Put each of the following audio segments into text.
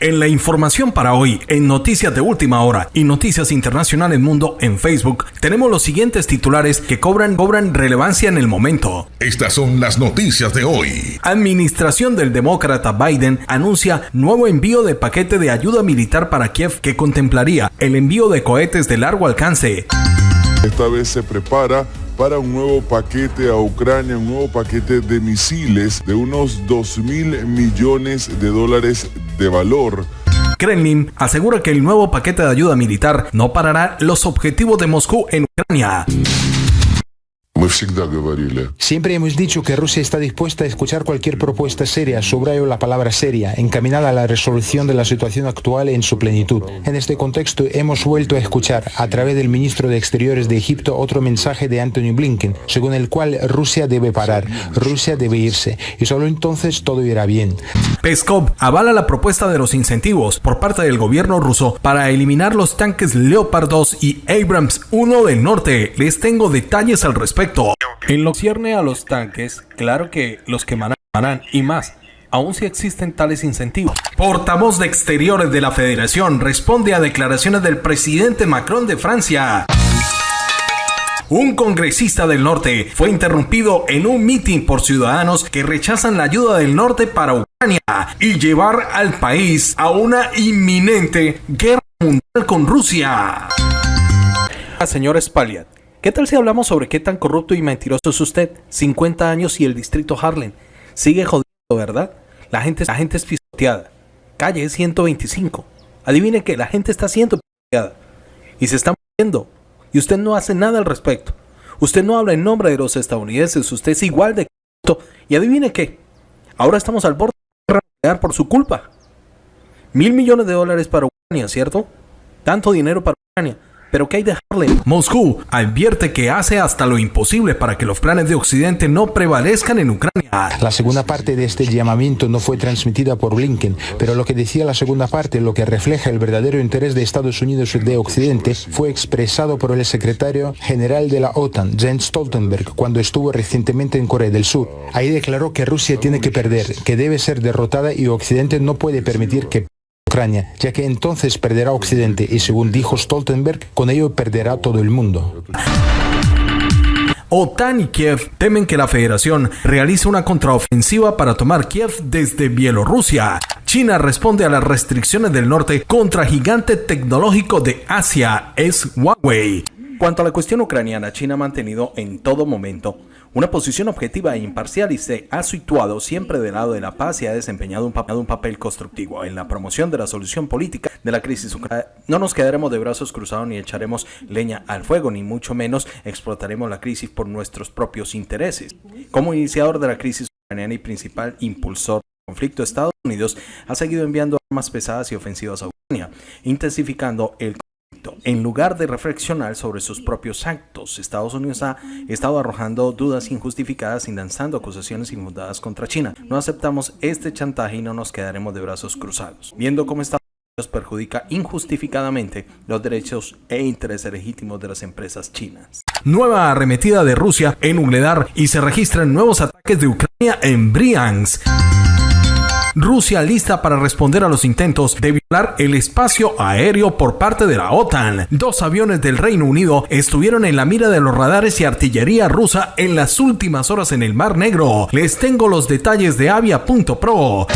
En la información para hoy, en Noticias de Última Hora y Noticias Internacionales Mundo en Facebook, tenemos los siguientes titulares que cobran, cobran relevancia en el momento. Estas son las noticias de hoy. Administración del demócrata Biden anuncia nuevo envío de paquete de ayuda militar para Kiev que contemplaría el envío de cohetes de largo alcance. Esta vez se prepara para un nuevo paquete a Ucrania, un nuevo paquete de misiles de unos 2 mil millones de dólares de valor. Kremlin asegura que el nuevo paquete de ayuda militar no parará los objetivos de Moscú en Ucrania. Siempre hemos dicho que Rusia está dispuesta a escuchar cualquier propuesta seria, subrayo la palabra seria, encaminada a la resolución de la situación actual en su plenitud. En este contexto hemos vuelto a escuchar, a través del ministro de Exteriores de Egipto, otro mensaje de Anthony Blinken, según el cual Rusia debe parar, Rusia debe irse, y solo entonces todo irá bien. Peskov avala la propuesta de los incentivos por parte del gobierno ruso para eliminar los tanques Leopard 2 y Abrams 1 del norte. Les tengo detalles al respecto. En lo que cierne a los tanques, claro que los quemarán y más, aun si existen tales incentivos. Portavoz de Exteriores de la Federación responde a declaraciones del presidente Macron de Francia. Un congresista del norte fue interrumpido en un mitin por ciudadanos que rechazan la ayuda del norte para Ucrania y llevar al país a una inminente guerra mundial con Rusia. Señor Spaliat, ¿Qué tal si hablamos sobre qué tan corrupto y mentiroso es usted? 50 años y el distrito Harlem. Sigue jodiendo, ¿verdad? La gente, la gente es pisoteada. Calle 125. Adivine que la gente está siendo pisoteada. Y se está muriendo. Y usted no hace nada al respecto. Usted no habla en nombre de los estadounidenses. Usted es igual de corrupto. Y adivine qué. Ahora estamos al borde de por su culpa. Mil millones de dólares para Ucrania, ¿cierto? Tanto dinero para Ucrania. Pero ¿qué hay de Harlem? Moscú advierte que hace hasta lo imposible para que los planes de Occidente no prevalezcan en Ucrania. La segunda parte de este llamamiento no fue transmitida por Blinken, pero lo que decía la segunda parte, lo que refleja el verdadero interés de Estados Unidos y de Occidente, fue expresado por el secretario general de la OTAN, Jens Stoltenberg, cuando estuvo recientemente en Corea del Sur. Ahí declaró que Rusia tiene que perder, que debe ser derrotada y Occidente no puede permitir que Ya que entonces perderá Occidente y según dijo Stoltenberg, con ello perderá todo el mundo. OTAN y Kiev temen que la federación realice una contraofensiva para tomar Kiev desde Bielorrusia. China responde a las restricciones del norte contra gigante tecnológico de Asia, es Huawei. Cuanto a la cuestión ucraniana, China ha mantenido en todo momento una posición objetiva e imparcial y se ha situado siempre del lado de la paz y ha desempeñado un, papel, constructivo en la promoción de la solución política de la crisis ucraniana. No nos quedaremos de brazos cruzados ni echaremos leña al fuego, ni mucho menos explotaremos la crisis por nuestros propios intereses. Como iniciador de la crisis ucraniana y principal impulsor del conflicto, Estados Unidos ha seguido enviando armas pesadas y ofensivas a Ucrania, intensificando el en lugar de reflexionar sobre sus propios actos, Estados Unidos ha estado arrojando dudas injustificadas y lanzando acusaciones infundadas contra China. No aceptamos este chantaje y no nos quedaremos de brazos cruzados. Viendo cómo Estados Unidos perjudica injustificadamente los derechos e intereses legítimos de las empresas chinas. Nueva arremetida de Rusia en Ugledar y se registran nuevos ataques de Ucrania en Briansk. Rusia lista para responder a los intentos de violar el espacio aéreo por parte de la OTAN. Dos aviones del Reino Unido estuvieron en la mira de los radares y artillería rusa en las últimas horas en el Mar Negro. Les tengo los detalles de avia.pro.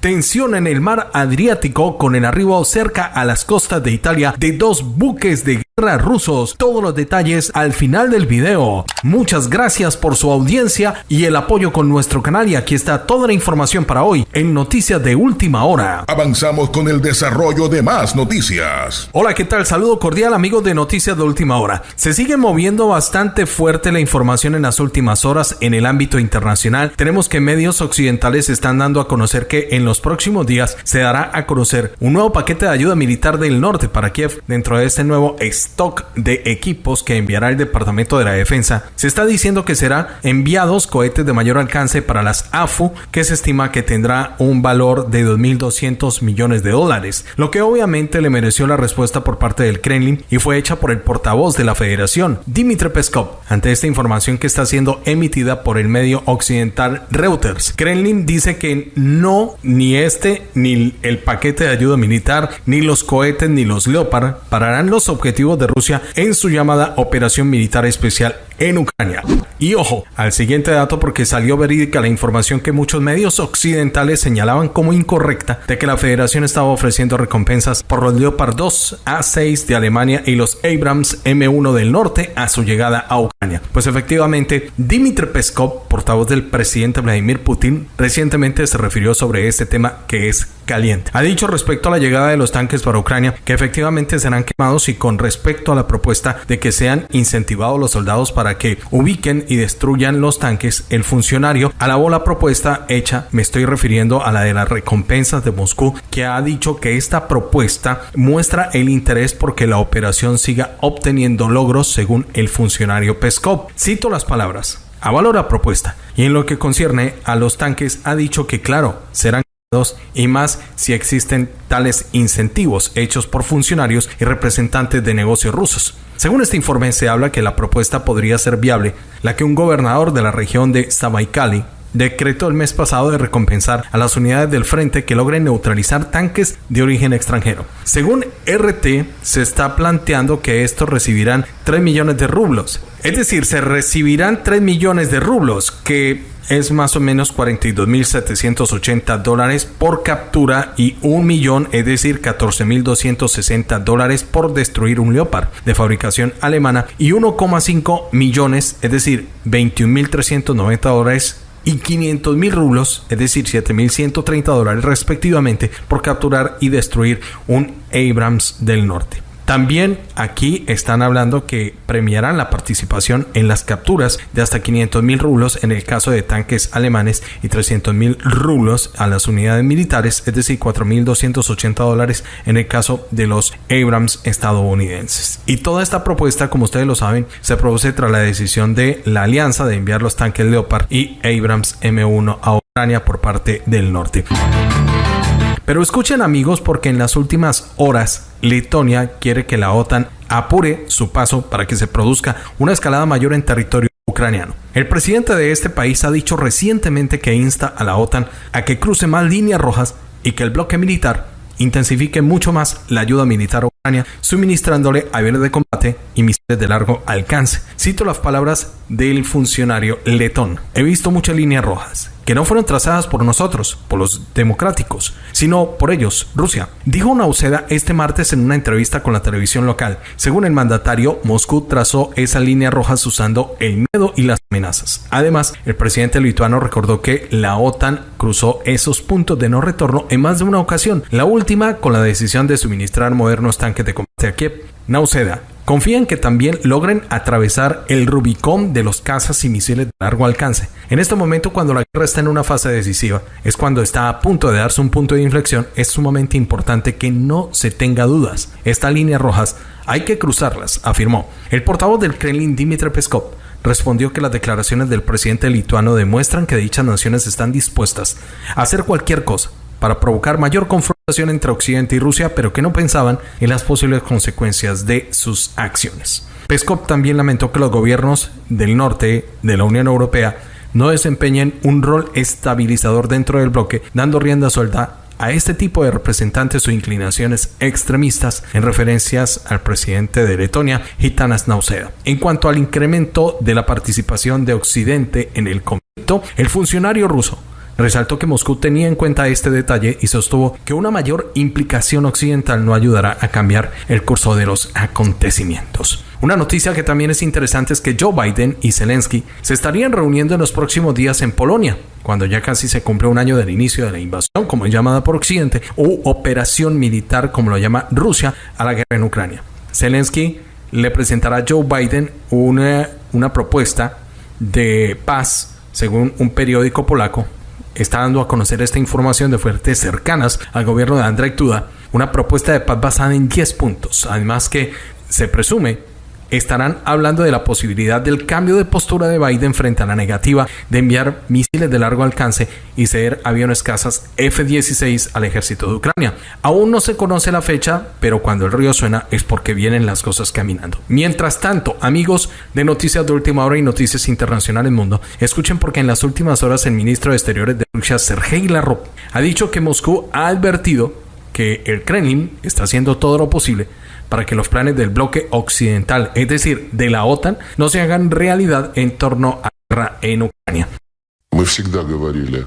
Tensión en el mar Adriático con el arribo cerca a las costas de Italia de dos buques de rusos. Todos los detalles al final del video. Muchas gracias por su audiencia y el apoyo con nuestro canal y aquí está toda la información para hoy en Noticias de Última Hora. Avanzamos con el desarrollo de más noticias. Hola, ¿qué tal? Saludo cordial amigos de Noticias de Última Hora. Se sigue moviendo bastante fuerte la información en las últimas horas en el ámbito internacional. Tenemos que medios occidentales están dando a conocer que en los próximos días se dará a conocer un nuevo paquete de ayuda militar del norte para Kiev dentro de este nuevo stock de equipos que enviará el Departamento de la Defensa, se está diciendo que será enviados cohetes de mayor alcance para las AFU, que se estima que tendrá un valor de 2.200 millones de dólares, lo que obviamente le mereció la respuesta por parte del Kremlin y fue hecha por el portavoz de la Federación, Dmitry Peskov, ante esta información que está siendo emitida por el medio occidental Reuters. Kremlin dice que no, ni este, ni el paquete de ayuda militar, ni los cohetes, ni los Leopard pararán los objetivos de Rusia en su llamada operación militar especial en Ucrania. Y ojo al siguiente dato porque salió verídica la información que muchos medios occidentales señalaban como incorrecta de que la federación estaba ofreciendo recompensas por los Leopard 2 A6 de Alemania y los Abrams M1 del norte a su llegada a Ucrania. Pues efectivamente, Dmitry Peskov, portavoz del presidente Vladimir Putin, recientemente se refirió sobre este tema que es caliente. Ha dicho respecto a la llegada de los tanques para Ucrania que efectivamente serán quemados y con respecto a la propuesta de que sean incentivados los soldados para que ubiquen y destruyan los tanques, el funcionario alabó la propuesta hecha, me estoy refiriendo a la de las recompensas de Moscú, que ha dicho que esta propuesta muestra el interés porque la operación siga obteniendo logros según el funcionario Peskov. Cito las palabras. Avaló la propuesta y en lo que concierne a los tanques ha dicho que claro, serán y más si existen tales incentivos hechos por funcionarios y representantes de negocios rusos. Según este informe se habla que la propuesta podría ser viable, la que un gobernador de la región de Sabaikali decretó el mes pasado de recompensar a las unidades del frente que logren neutralizar tanques de origen extranjero. Según RT, se está planteando que estos recibirán 3 millones de rublos. Es decir, se recibirán 3 millones de rublos, que es más o menos 42.780 dólares por captura y un millón, es decir, 14.260 dólares por destruir un Leopard de fabricación alemana y 1,5 millones, es decir, 21.390 dólares y 500 mil rublos, es decir, 7.130 dólares respectivamente, por capturar y destruir un Abrams del Norte. También aquí están hablando que premiarán la participación en las capturas de hasta 500 mil rublos en el caso de tanques alemanes y 300 mil rublos a las unidades militares, es decir, 4.280 dólares en el caso de los Abrams estadounidenses. Y toda esta propuesta, como ustedes lo saben, se produce tras la decisión de la alianza de enviar los tanques Leopard y Abrams M1 a Ucrania por parte del norte. Pero escuchen amigos porque en las últimas horas Letonia quiere que la OTAN apure su paso para que se produzca una escalada mayor en territorio ucraniano. El presidente de este país ha dicho recientemente que insta a la OTAN a que cruce más líneas rojas y que el bloque militar intensifique mucho más la ayuda militar a Ucrania, suministrándole aviones de combate y misiles de largo alcance. Cito las palabras del funcionario letón. He visto muchas líneas rojas que no fueron trazadas por nosotros, por los democráticos, sino por ellos, Rusia. Dijo Nauseda este martes en una entrevista con la televisión local. Según el mandatario, Moscú trazó esa línea roja usando el miedo y las amenazas. Además, el presidente lituano recordó que la OTAN cruzó esos puntos de no retorno en más de una ocasión, la última con la decisión de suministrar modernos tanques de combate a Kiev. Nauseda confían que también logren atravesar el Rubicón de los cazas y misiles de largo alcance. En este momento, cuando la guerra está en una fase decisiva, es cuando está a punto de darse un punto de inflexión, es sumamente importante que no se tenga dudas. Estas líneas rojas hay que cruzarlas, afirmó. El portavoz del Kremlin, Dmitry Peskov, respondió que las declaraciones del presidente lituano demuestran que dichas naciones están dispuestas a hacer cualquier cosa para provocar mayor confrontación entre Occidente y Rusia, pero que no pensaban en las posibles consecuencias de sus acciones. Peskov también lamentó que los gobiernos del norte de la Unión Europea no desempeñen un rol estabilizador dentro del bloque, dando rienda suelta a este tipo de representantes o inclinaciones extremistas en referencias al presidente de Letonia, Gitanas Nauseda. En cuanto al incremento de la participación de Occidente en el conflicto, el funcionario ruso Resaltó que Moscú tenía en cuenta este detalle y sostuvo que una mayor implicación occidental no ayudará a cambiar el curso de los acontecimientos. Una noticia que también es interesante es que Joe Biden y Zelensky se estarían reuniendo en los próximos días en Polonia, cuando ya casi se cumple un año del inicio de la invasión, como es llamada por Occidente, o operación militar, como lo llama Rusia, a la guerra en Ucrania. Zelensky le presentará a Joe Biden una, una propuesta de paz, según un periódico polaco, está dando a conocer esta información de fuentes cercanas al gobierno de Andrzej Duda, una propuesta de paz basada en 10 puntos. Además que se presume estarán hablando de la posibilidad del cambio de postura de Biden frente a la negativa de enviar misiles de largo alcance y ceder aviones cazas F-16 al ejército de Ucrania. Aún no se conoce la fecha, pero cuando el río suena es porque vienen las cosas caminando. Mientras tanto, amigos de Noticias de Última Hora y Noticias Internacionales Mundo, escuchen porque en las últimas horas el ministro de Exteriores de Sergei Lavrov, ha dicho que Moscú ha advertido que el Kremlin está haciendo todo lo posible para que los planes del bloque occidental, es decir, de la OTAN, no se hagan realidad en torno a la guerra en Ucrania.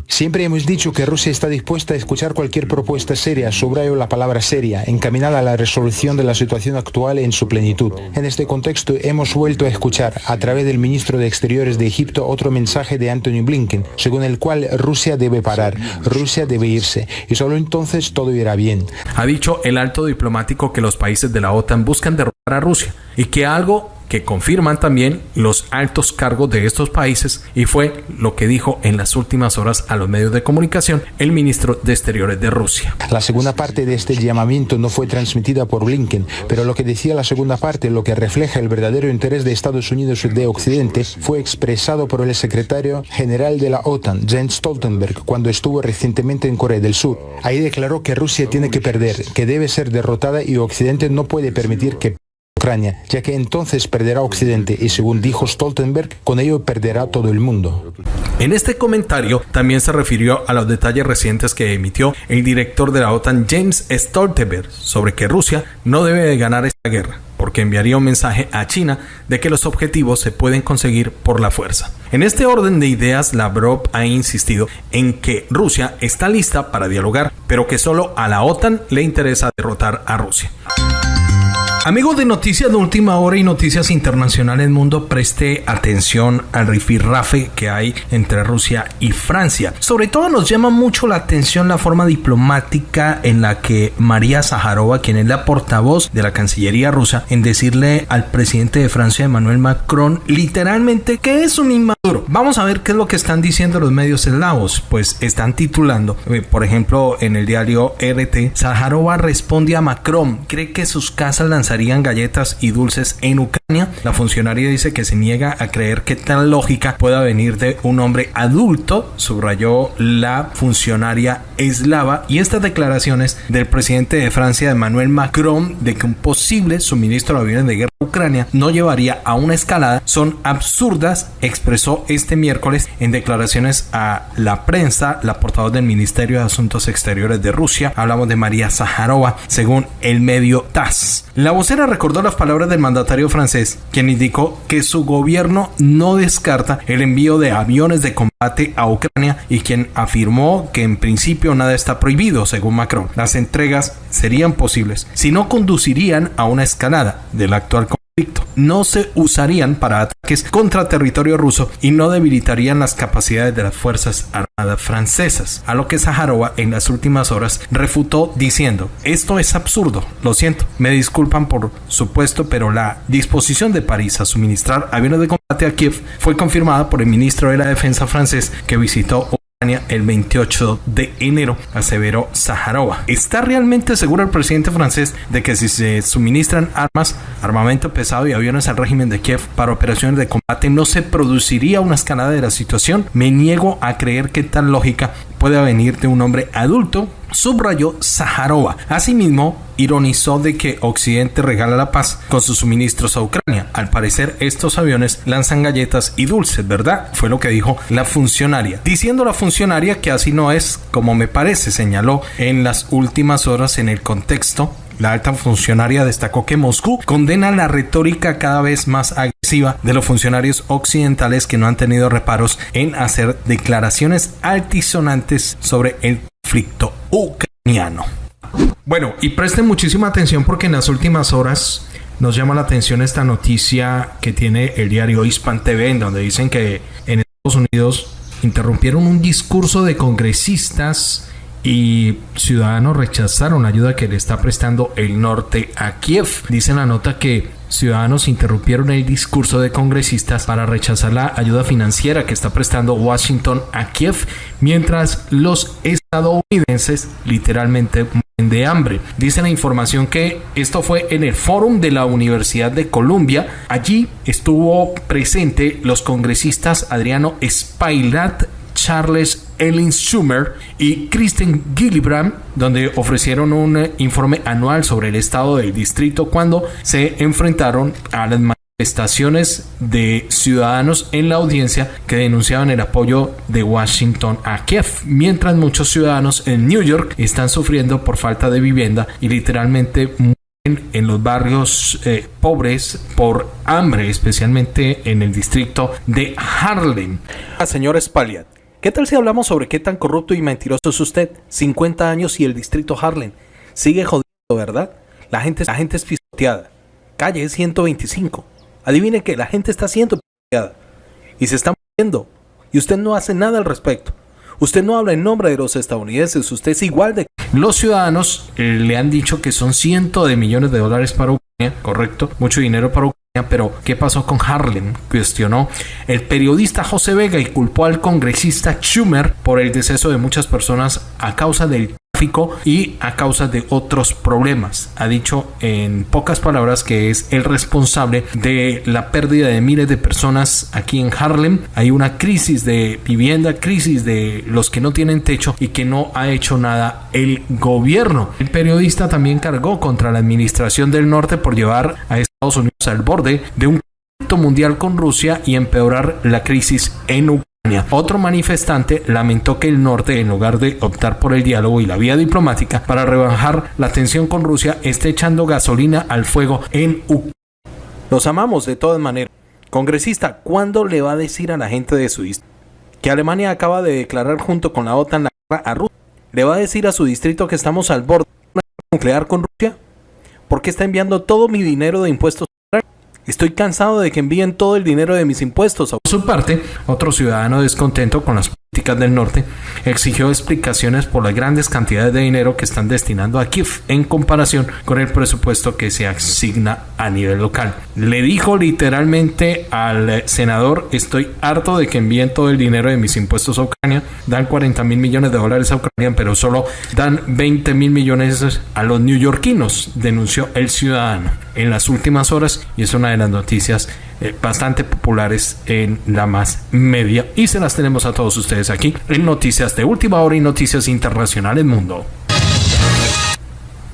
Siempre hemos dicho que Rusia está dispuesta a escuchar cualquier propuesta seria, subrayo la palabra seria, encaminada a la resolución de la situación actual en su plenitud. En este contexto hemos vuelto a escuchar, a través del ministro de Exteriores de Egipto, otro mensaje de Anthony Blinken, según el cual Rusia debe parar, Rusia debe irse, y solo entonces todo irá bien. Ha dicho el alto diplomático que los países de la OTAN buscan derrotar a Rusia y que algo que confirman también los altos cargos de estos países y fue lo que dijo en las últimas horas a los medios de comunicación el ministro de Exteriores de Rusia. La segunda parte de este llamamiento no fue transmitida por Blinken, pero lo que decía la segunda parte, lo que refleja el verdadero interés de Estados Unidos de Occidente, fue expresado por el secretario general de la OTAN, Jens Stoltenberg, cuando estuvo recientemente en Corea del Sur. Ahí declaró que Rusia tiene que perder, que debe ser derrotada y Occidente no puede permitir que Ucrania, ya que entonces perderá Occidente y según dijo Stoltenberg, con ello perderá todo el mundo. En este comentario también se refirió a los detalles recientes que emitió el director de la OTAN James Stoltenberg sobre que Rusia no debe de ganar esta guerra porque enviaría un mensaje a China de que los objetivos se pueden conseguir por la fuerza. En este orden de ideas, Lavrov ha insistido en que Rusia está lista para dialogar, pero que solo a la OTAN le interesa derrotar a Rusia. Amigos de Noticias de Última Hora y Noticias Internacionales Mundo, preste atención al rifirrafe que hay entre Rusia y Francia. Sobre todo nos llama mucho la atención la forma diplomática en la que María Zaharova, quien es la portavoz de la Cancillería rusa, en decirle al presidente de Francia, Emmanuel Macron, literalmente que es un Vamos a ver qué es lo que están diciendo los medios eslavos. Pues están titulando, eh, por ejemplo, en el diario RT, Zaharova responde a Macron, cree que sus casas lanzarían galletas y dulces en Ucrania. La funcionaria dice que se niega a creer que tal lógica pueda venir de un hombre adulto, subrayó la funcionaria eslava, y estas declaraciones del presidente de Francia, Emmanuel Macron, de que un posible suministro de aviones de guerra Ucrania no llevaría a una escalada son absurdas, expresó este miércoles en declaraciones a la prensa la portavoz del Ministerio de Asuntos Exteriores de Rusia. Hablamos de María Zaharova, según el medio TASS. La vocera recordó las palabras del mandatario francés, quien indicó que su gobierno no descarta el envío de aviones de combate a Ucrania y quien afirmó que en principio nada está prohibido, según Macron. Las entregas serían posibles, si no conducirían a una escalada del actual. No se usarían para ataques contra territorio ruso y no debilitarían las capacidades de las Fuerzas Armadas francesas, a lo que Zaharova en las últimas horas refutó diciendo, esto es absurdo, lo siento, me disculpan por supuesto, pero la disposición de París a suministrar aviones de combate a Kiev fue confirmada por el ministro de la Defensa francés que visitó el 28 de enero, aseveró Zaharova. ¿Está realmente seguro el presidente francés de que si se suministran armas, armamento pesado y aviones al régimen de Kiev para operaciones de combate no se produciría una escalada de la situación? Me niego a creer que tal lógica puede venir de un hombre adulto subrayó Zaharova. Asimismo, ironizó de que Occidente regala la paz con sus suministros a Ucrania. Al parecer, estos aviones lanzan galletas y dulces, ¿verdad? Fue lo que dijo la funcionaria. Diciendo la funcionaria que así no es como me parece, señaló en las últimas horas en el contexto la alta funcionaria destacó que Moscú condena la retórica cada vez más agresiva de los funcionarios occidentales que no han tenido reparos en hacer declaraciones altisonantes sobre el conflicto ucraniano. Bueno, y presten muchísima atención porque en las últimas horas nos llama la atención esta noticia que tiene el diario Hispan TV, en donde dicen que en Estados Unidos interrumpieron un discurso de congresistas y ciudadanos rechazaron la ayuda que le está prestando el norte a Kiev. Dice la nota que ciudadanos interrumpieron el discurso de congresistas para rechazar la ayuda financiera que está prestando Washington a Kiev, mientras los estadounidenses literalmente de hambre. Dice la información que esto fue en el fórum de la Universidad de Columbia. Allí estuvo presente los congresistas Adriano Spailat, Charles Ellen Schumer y Kristen Gillibrand, donde ofrecieron un informe anual sobre el estado del distrito cuando se enfrentaron a las estaciones de ciudadanos en la audiencia que denunciaban el apoyo de Washington a Kiev, mientras muchos ciudadanos en New York están sufriendo por falta de vivienda y literalmente mueren en los barrios eh, pobres por hambre, especialmente en el distrito de Harlem. Señor Spaliat, ¿qué tal si hablamos sobre qué tan corrupto y mentiroso es usted? 50 años y el distrito Harlem sigue jodiendo, ¿verdad? La gente, la gente es pisoteada. Calle 125 Adivine que la gente está siendo y se está muriendo y usted no hace nada al respecto. Usted no habla en nombre de los estadounidenses, usted es igual de... Los ciudadanos eh, le han dicho que son cientos de millones de dólares para Ucrania, correcto, mucho dinero para Ucrania, pero ¿qué pasó con Harlem? Cuestionó el periodista José Vega y culpó al congresista Schumer por el deceso de muchas personas a causa del y a causa de otros problemas. Ha dicho en pocas palabras que es el responsable de la pérdida de miles de personas aquí en Harlem. Hay una crisis de vivienda, crisis de los que no tienen techo y que no ha hecho nada el gobierno. El periodista también cargó contra la administración del norte por llevar a Estados Unidos al borde de un conflicto mundial con Rusia y empeorar la crisis en Ucrania. Otro manifestante lamentó que el norte, en lugar de optar por el diálogo y la vía diplomática para rebajar la tensión con Rusia, esté echando gasolina al fuego en Ucrania. Los amamos de todas maneras. Congresista, ¿cuándo le va a decir a la gente de su distrito que Alemania acaba de declarar junto con la OTAN la guerra a Rusia? ¿Le va a decir a su distrito que estamos al borde de una guerra nuclear con Rusia? ¿Por qué está enviando todo mi dinero de impuestos Estoy cansado de que envíen todo el dinero de mis impuestos. Por su parte, otro ciudadano descontento con las del norte exigió explicaciones por las grandes cantidades de dinero que están destinando a Kiev en comparación con el presupuesto que se asigna a nivel local. Le dijo literalmente al senador, estoy harto de que envíen todo el dinero de mis impuestos a Ucrania, dan 40 mil millones de dólares a Ucrania, pero solo dan 20 mil millones a los neoyorquinos, denunció el ciudadano en las últimas horas y es una de las noticias eh, bastante populares en la más media y se las tenemos a todos ustedes aquí en Noticias de Última Hora y Noticias Internacionales Mundo.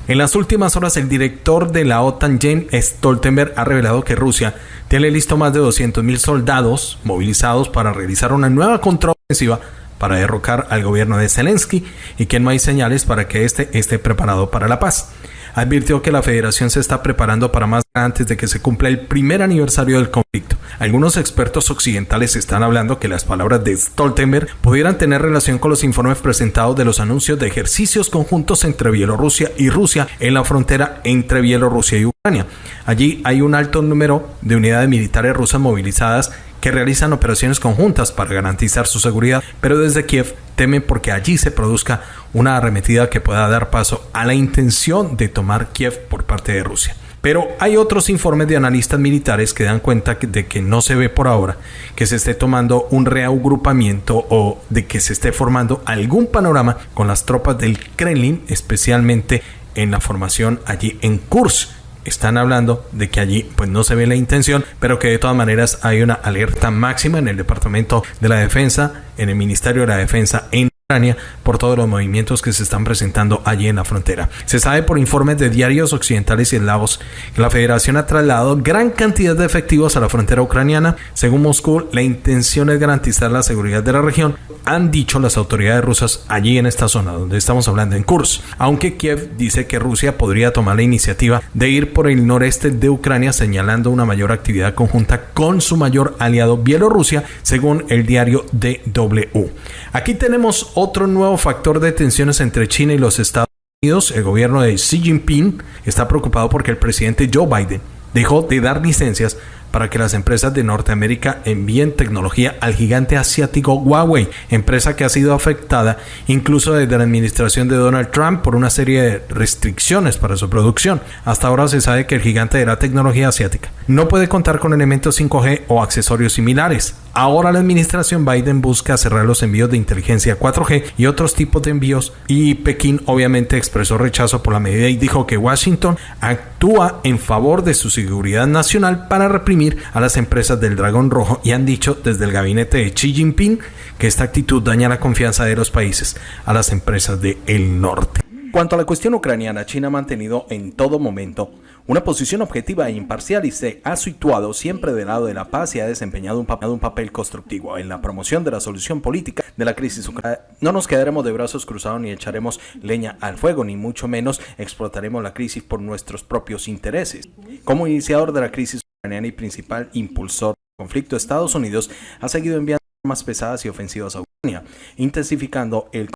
En las últimas horas, el director de la OTAN, Jane Stoltenberg, ha revelado que Rusia tiene listo más de 200.000 soldados movilizados para realizar una nueva contraofensiva para derrocar al gobierno de Zelensky y que no hay señales para que éste esté preparado para la paz advirtió que la federación se está preparando para más antes de que se cumpla el primer aniversario del conflicto. Algunos expertos occidentales están hablando que las palabras de Stoltenberg pudieran tener relación con los informes presentados de los anuncios de ejercicios conjuntos entre Bielorrusia y Rusia en la frontera entre Bielorrusia y Ucrania. Allí hay un alto número de unidades militares rusas movilizadas que realizan operaciones conjuntas para garantizar su seguridad, pero desde Kiev temen porque allí se produzca una arremetida que pueda dar paso a la intención de tomar Kiev por parte de Rusia. Pero hay otros informes de analistas militares que dan cuenta de que no se ve por ahora que se esté tomando un reagrupamiento o de que se esté formando algún panorama con las tropas del Kremlin, especialmente en la formación allí en Kursk están hablando de que allí pues no se ve la intención, pero que de todas maneras hay una alerta máxima en el Departamento de la Defensa, en el Ministerio de la Defensa en Ucrania por todos los movimientos que se están presentando allí en la frontera. Se sabe por informes de diarios occidentales y eslavos que la federación ha trasladado gran cantidad de efectivos a la frontera ucraniana. Según Moscú, la intención es garantizar la seguridad de la región, han dicho las autoridades rusas allí en esta zona donde estamos hablando en Kursk. Aunque Kiev dice que Rusia podría tomar la iniciativa de ir por el noreste de Ucrania señalando una mayor actividad conjunta con su mayor aliado Bielorrusia, según el diario DW. Aquí tenemos otro nuevo factor de tensiones entre China y los Estados Unidos. El gobierno de Xi Jinping está preocupado porque el presidente Joe Biden dejó de dar licencias para que las empresas de Norteamérica envíen tecnología al gigante asiático Huawei, empresa que ha sido afectada incluso desde la administración de Donald Trump por una serie de restricciones para su producción. Hasta ahora se sabe que el gigante de la tecnología asiática no puede contar con elementos 5G o accesorios similares. Ahora la administración Biden busca cerrar los envíos de inteligencia 4G y otros tipos de envíos y Pekín obviamente expresó rechazo por la medida y dijo que Washington actúa en favor de su seguridad nacional para reprimir a las empresas del dragón rojo y han dicho desde el gabinete de Xi Jinping que esta actitud daña la confianza de los países a las empresas del norte. Cuanto a la cuestión ucraniana, China ha mantenido en todo momento una posición objetiva e imparcial y se ha situado siempre del lado de la paz y ha desempeñado un, papel, un papel constructivo en la promoción de la solución política de la crisis ucraniana. No nos quedaremos de brazos cruzados ni echaremos leña al fuego, ni mucho menos explotaremos la crisis por nuestros propios intereses. Como iniciador de la crisis ucraniana y principal impulsor del conflicto, Estados Unidos ha seguido enviando armas pesadas y ofensivas a Ucrania, intensificando el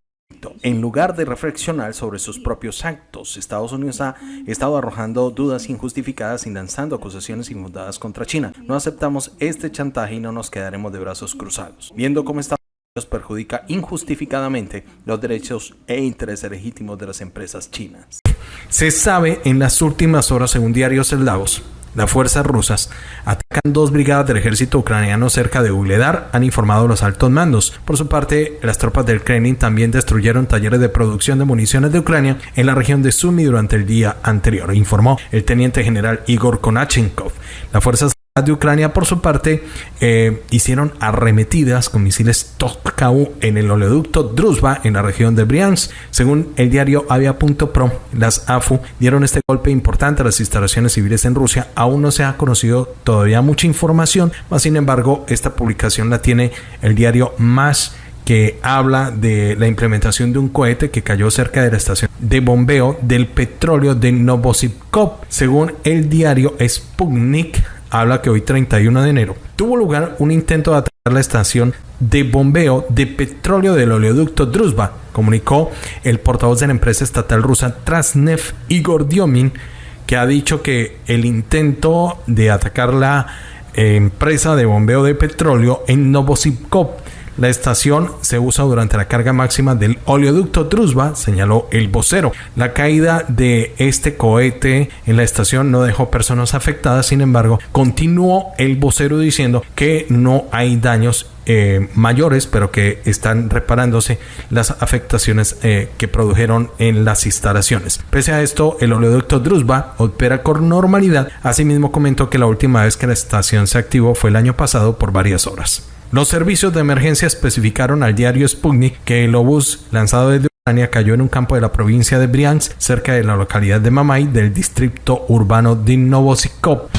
en lugar de reflexionar sobre sus propios actos, Estados Unidos ha estado arrojando dudas injustificadas y lanzando acusaciones infundadas contra China. No aceptamos este chantaje y no nos quedaremos de brazos cruzados. Viendo cómo Estados Unidos perjudica injustificadamente los derechos e intereses legítimos de las empresas chinas. Se sabe en las últimas horas, según diarios Davos, las fuerzas rusas atacan dos brigadas del ejército ucraniano cerca de Ugledar, han informado los altos mandos. Por su parte, las tropas del Kremlin también destruyeron talleres de producción de municiones de Ucrania en la región de Sumy durante el día anterior, informó el teniente general Igor Konachenkov. Las fuerzas de Ucrania, por su parte, eh, hicieron arremetidas con misiles Tokhkau en el oleoducto Druzhba en la región de Briansk. Según el diario Avia.pro, las AFU dieron este golpe importante a las instalaciones civiles en Rusia. Aún no se ha conocido todavía mucha información, mas sin embargo, esta publicación la tiene el diario Más que habla de la implementación de un cohete que cayó cerca de la estación de bombeo del petróleo de Novosibkov. Según el diario Sputnik, habla que hoy 31 de enero tuvo lugar un intento de atacar la estación de bombeo de petróleo del oleoducto Druzhba, comunicó el portavoz de la empresa estatal rusa Transneft Igor Diomin, que ha dicho que el intento de atacar la eh, empresa de bombeo de petróleo en Novosibkov la estación se usa durante la carga máxima del oleoducto Druzhba, señaló el vocero. La caída de este cohete en la estación no dejó personas afectadas, sin embargo, continuó el vocero diciendo que no hay daños eh, mayores, pero que están reparándose las afectaciones eh, que produjeron en las instalaciones. Pese a esto, el oleoducto Druzhba opera con normalidad. Asimismo, comentó que la última vez que la estación se activó fue el año pasado por varias horas. Los servicios de emergencia especificaron al diario Sputnik que el obús lanzado desde Ucrania cayó en un campo de la provincia de Briansk, cerca de la localidad de Mamay, del distrito urbano de Novosikov.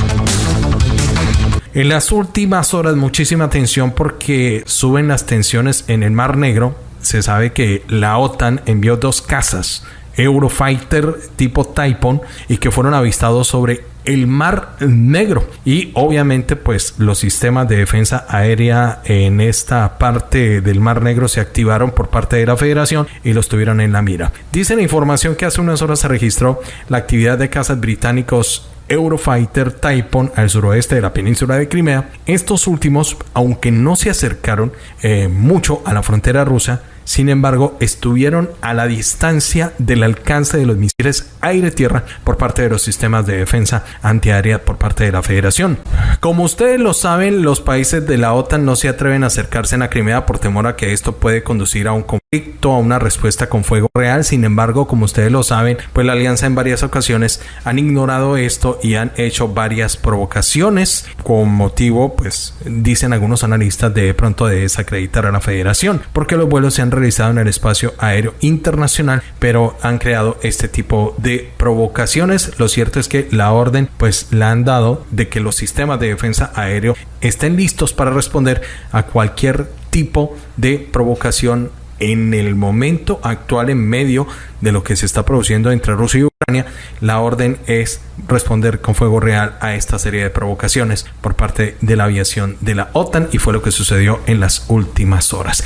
En las últimas horas muchísima atención porque suben las tensiones en el Mar Negro. Se sabe que la OTAN envió dos cazas Eurofighter tipo Typhoon y que fueron avistados sobre el Mar Negro y obviamente pues los sistemas de defensa aérea en esta parte del Mar Negro se activaron por parte de la Federación y los tuvieron en la mira. Dice la información que hace unas horas se registró la actividad de cazas británicos Eurofighter Typhoon al suroeste de la península de Crimea. Estos últimos, aunque no se acercaron eh, mucho a la frontera rusa, sin embargo, estuvieron a la distancia del alcance de los misiles aire-tierra por parte de los sistemas de defensa antiaérea por parte de la Federación. Como ustedes lo saben, los países de la OTAN no se atreven a acercarse a Crimea por temor a que esto puede conducir a un conflicto, a una respuesta con fuego real. Sin embargo, como ustedes lo saben, pues la alianza en varias ocasiones han ignorado esto y han hecho varias provocaciones con motivo, pues dicen algunos analistas de pronto de desacreditar a la Federación, porque los vuelos se han realizado en el espacio aéreo internacional, pero han creado este tipo de provocaciones. Lo cierto es que la orden pues la han dado de que los sistemas de defensa aéreo estén listos para responder a cualquier tipo de provocación en el momento actual en medio de lo que se está produciendo entre Rusia y Ucrania, la orden es responder con fuego real a esta serie de provocaciones por parte de la aviación de la OTAN y fue lo que sucedió en las últimas horas.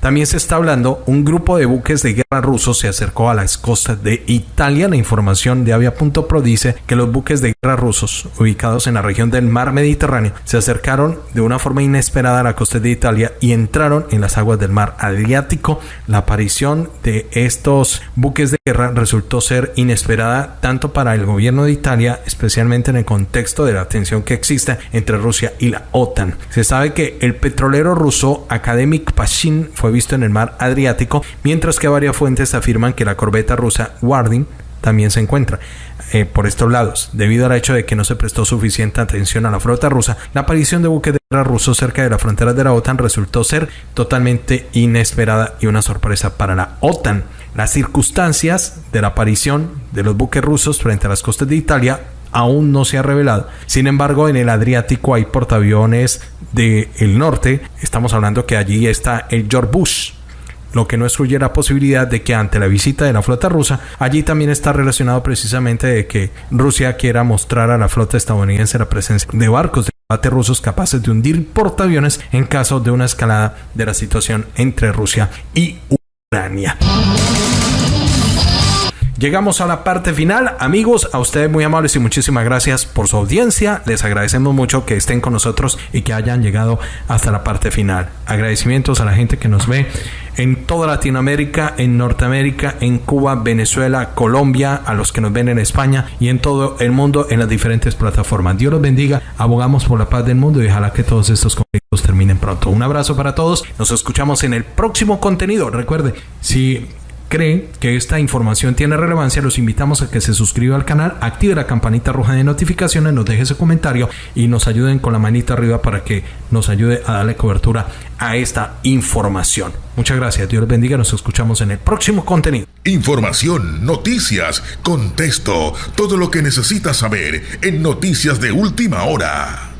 También se está hablando, un grupo de buques de guerra rusos se acercó a las costas de Italia. La información de Avia.pro dice que los buques de guerra rusos ubicados en la región del mar Mediterráneo se acercaron de una forma inesperada a la costa de Italia y entraron en las aguas del mar Adriático. La aparición de estos buques de guerra resultó ser inesperada tanto para el gobierno de Italia, especialmente en el contexto de la tensión que existe entre Rusia y la OTAN. Se sabe que el petrolero ruso Academic Pashin fue visto en el mar Adriático, mientras que varias fuentes afirman que la corbeta rusa Warding también se encuentra. Eh, por estos lados. Debido al hecho de que no se prestó suficiente atención a la flota rusa, la aparición de buques de guerra rusos cerca de las fronteras de la OTAN resultó ser totalmente inesperada y una sorpresa para la OTAN. Las circunstancias de la aparición de los buques rusos frente a las costas de Italia aún no se ha revelado. Sin embargo, en el Adriático hay portaaviones del norte. Estamos hablando que allí está el George Bush, lo que no excluye la posibilidad de que ante la visita de la flota rusa, allí también está relacionado precisamente de que Rusia quiera mostrar a la flota estadounidense la presencia de barcos de combate rusos capaces de hundir portaaviones en caso de una escalada de la situación entre Rusia y Ucrania. Llegamos a la parte final. Amigos, a ustedes muy amables y muchísimas gracias por su audiencia. Les agradecemos mucho que estén con nosotros y que hayan llegado hasta la parte final. Agradecimientos a la gente que nos ve en toda Latinoamérica, en Norteamérica, en Cuba, Venezuela, Colombia, a los que nos ven en España y en todo el mundo en las diferentes plataformas. Dios los bendiga. Abogamos por la paz del mundo y ojalá que todos estos conflictos terminen pronto. Un abrazo para todos. Nos escuchamos en el próximo contenido. Recuerde, si cree que esta información tiene relevancia, los invitamos a que se suscriba al canal, active la campanita roja de notificaciones, nos deje su comentario y nos ayuden con la manita arriba para que nos ayude a darle cobertura a esta información. Muchas gracias, Dios les bendiga, nos escuchamos en el próximo contenido. Información, noticias, contexto, todo lo que necesitas saber en Noticias de Última Hora.